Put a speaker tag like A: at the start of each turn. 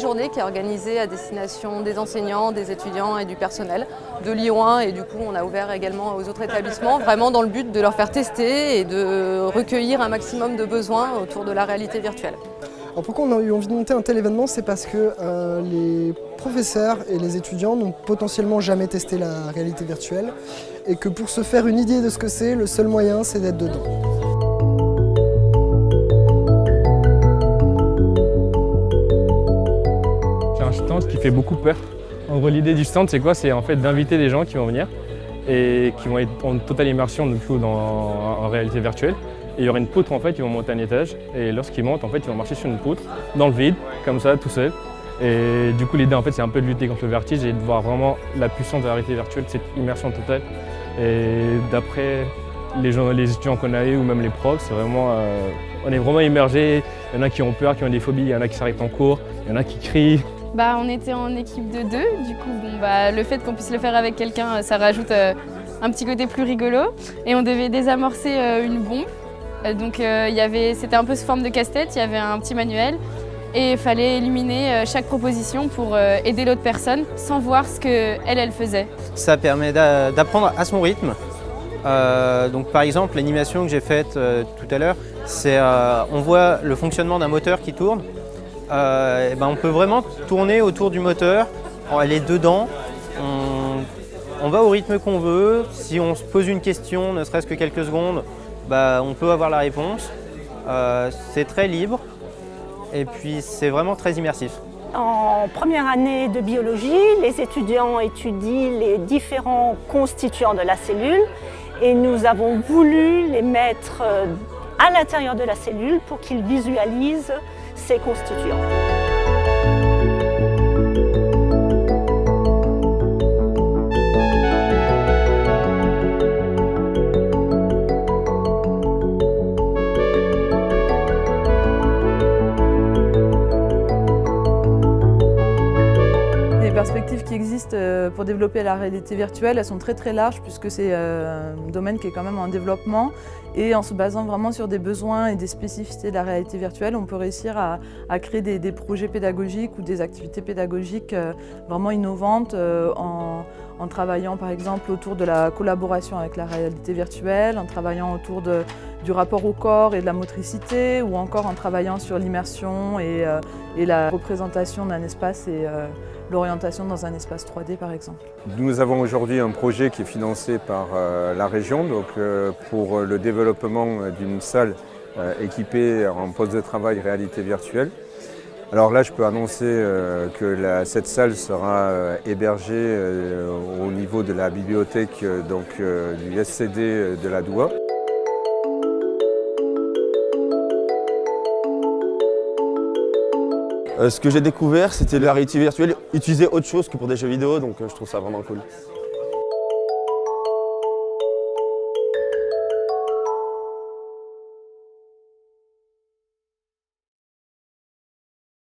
A: journée qui est organisée à destination des enseignants, des étudiants et du personnel de Lyon 1 et du coup on a ouvert également aux autres établissements, vraiment dans le but de leur faire tester et de recueillir un maximum de besoins autour de la réalité virtuelle.
B: Alors pourquoi on a eu envie de monter un tel événement C'est parce que euh, les professeurs et les étudiants n'ont potentiellement jamais testé la réalité virtuelle et que pour se faire une idée de ce que c'est, le seul moyen c'est d'être dedans.
C: Fait beaucoup peur. En gros l'idée du stand c'est quoi? C'est en fait d'inviter des gens qui vont venir et qui vont être en totale immersion du coup, dans, en réalité virtuelle. Et il y aura une poutre en fait, ils vont monter un étage et lorsqu'ils montent en fait, ils vont marcher sur une poutre dans le vide, comme ça, tout seul. Et du coup l'idée en fait c'est un peu de lutter contre le vertige et de voir vraiment la puissance de la réalité virtuelle, cette immersion totale. Et d'après les, les étudiants qu'on a eu ou même les profs, c'est vraiment, euh, on est vraiment immergés. Il y en a qui ont peur, qui ont des phobies, il y en a qui s'arrêtent en cours, il y en a qui crient.
D: Bah, on était en équipe de deux, du coup bon, bah, le fait qu'on puisse le faire avec quelqu'un, ça rajoute euh, un petit côté plus rigolo. Et on devait désamorcer euh, une bombe. donc c'était un peu sous forme de casse-tête, il y avait un petit manuel et il fallait éliminer chaque proposition pour aider l'autre personne sans voir ce qu'elle, elle faisait.
E: Ça permet d'apprendre à son rythme. donc par exemple, l'animation que j'ai faite tout à l'heure, c'est on voit le fonctionnement d'un moteur qui tourne euh, ben on peut vraiment tourner autour du moteur, elle est dedans, on, va au rythme qu'on veut, si on se pose une question, ne serait-ce que quelques secondes, ben, on peut avoir la réponse. Euh, c'est très libre et puis c'est vraiment très immersif.
F: En première année de biologie, les étudiants étudient les différents constituants de la cellule et nous avons voulu les mettre euh, à l'intérieur de la cellule pour qu'ils visualisent constituants.
G: Perspectives qui existent euh, pour développer la réalité virtuelle, elles sont très très larges puisque c'est euh, un domaine qui est quand même en développement. Et en se basant vraiment sur des besoins et des spécificités de la réalité virtuelle, on peut réussir à, créer des, projets pédagogiques ou des activités pédagogiques euh, vraiment innovantes en, en, travaillant par exemple autour de la collaboration avec la réalité virtuelle, en travaillant autour du rapport au corps et de la motricité ou encore en travaillant sur l'immersion et, et, la représentation d'un espace et l'orientation dans un espace 3D par exemple.
H: Nous avons aujourd'hui un projet qui est financé par euh, la région donc, euh, pour le développement d'une salle euh, équipée en poste de travail réalité virtuelle. Alors là, je peux annoncer que cette salle sera hébergée au niveau de la bibliothèque donc, du SCD de la Doua.
I: Euh, ce que j'ai découvert, c'était la réalité virtuelle, utiliser autre chose que pour des jeux vidéo, donc euh, je trouve ça vraiment cool.